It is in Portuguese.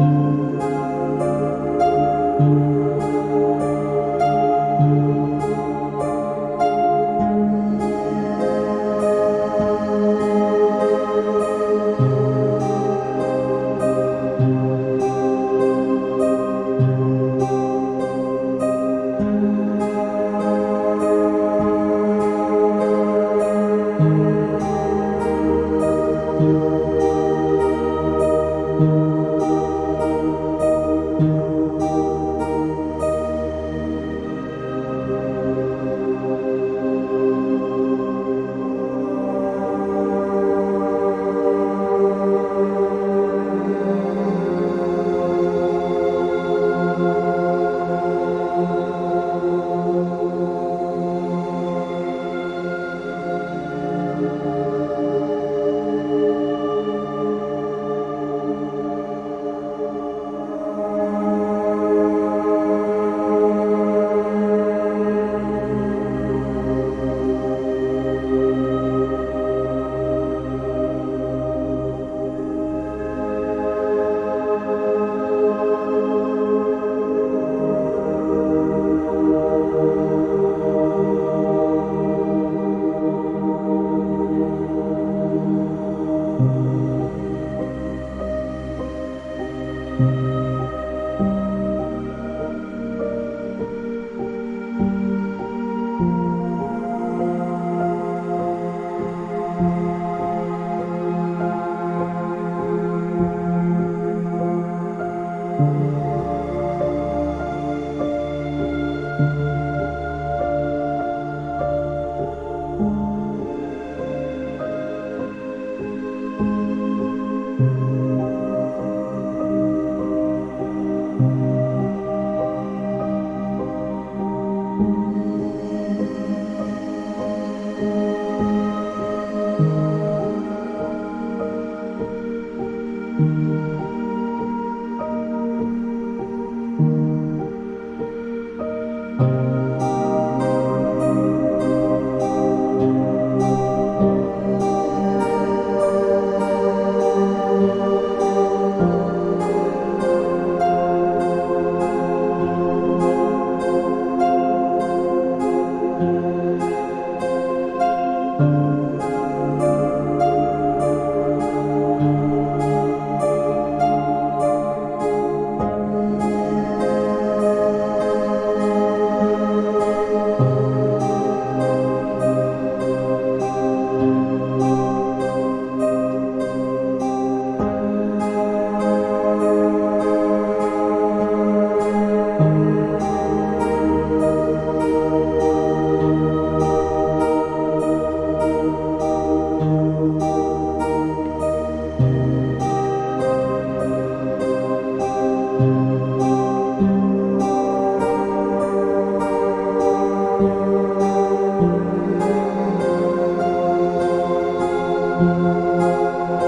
Música